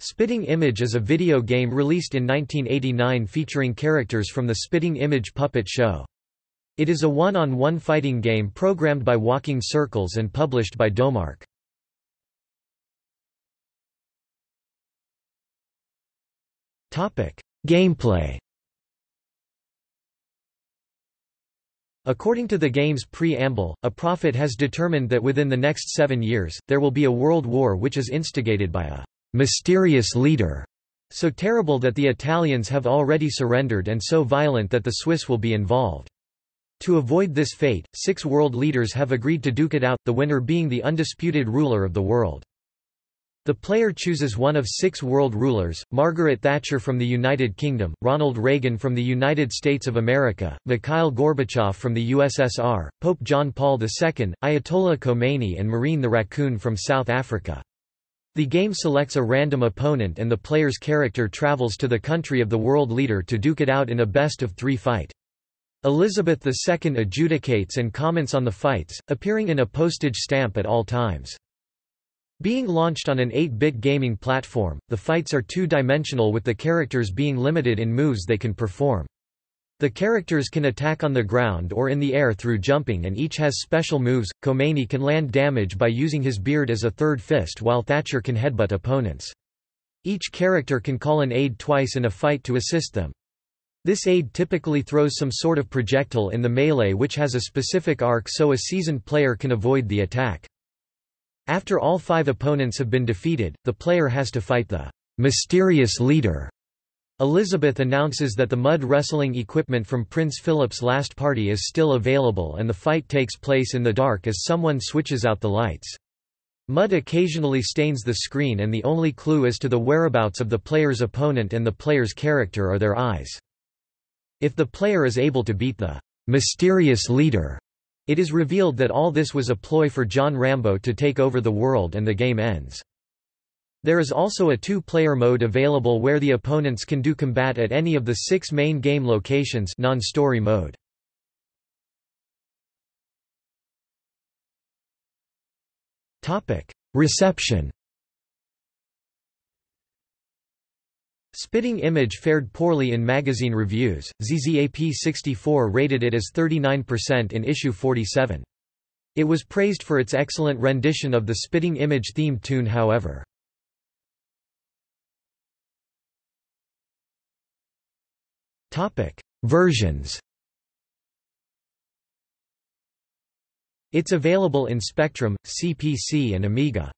Spitting Image is a video game released in 1989 featuring characters from the Spitting Image puppet show. It is a one-on-one -on -one fighting game programmed by Walking Circles and published by Domark. Gameplay According to the game's preamble, a prophet has determined that within the next seven years, there will be a world war which is instigated by a mysterious leader, so terrible that the Italians have already surrendered and so violent that the Swiss will be involved. To avoid this fate, six world leaders have agreed to duke it out, the winner being the undisputed ruler of the world. The player chooses one of six world rulers, Margaret Thatcher from the United Kingdom, Ronald Reagan from the United States of America, Mikhail Gorbachev from the USSR, Pope John Paul II, Ayatollah Khomeini and Marine the Raccoon from South Africa. The game selects a random opponent and the player's character travels to the country of the world leader to duke it out in a best-of-three fight. Elizabeth II adjudicates and comments on the fights, appearing in a postage stamp at all times. Being launched on an 8-bit gaming platform, the fights are two-dimensional with the characters being limited in moves they can perform. The characters can attack on the ground or in the air through jumping and each has special moves. Khomeini can land damage by using his beard as a third fist while Thatcher can headbutt opponents. Each character can call an aid twice in a fight to assist them. This aid typically throws some sort of projectile in the melee which has a specific arc so a seasoned player can avoid the attack. After all five opponents have been defeated, the player has to fight the mysterious leader Elizabeth announces that the mud wrestling equipment from Prince Philip's last party is still available and the fight takes place in the dark as someone switches out the lights. Mud occasionally stains the screen and the only clue as to the whereabouts of the player's opponent and the player's character are their eyes. If the player is able to beat the mysterious leader, it is revealed that all this was a ploy for John Rambo to take over the world and the game ends. There is also a two-player mode available where the opponents can do combat at any of the six main game locations non-story mode. Reception Spitting Image fared poorly in magazine reviews, ZZAP64 rated it as 39% in issue 47. It was praised for its excellent rendition of the Spitting Image themed tune however. Versions. It's available in Spectrum, CPC and Amiga.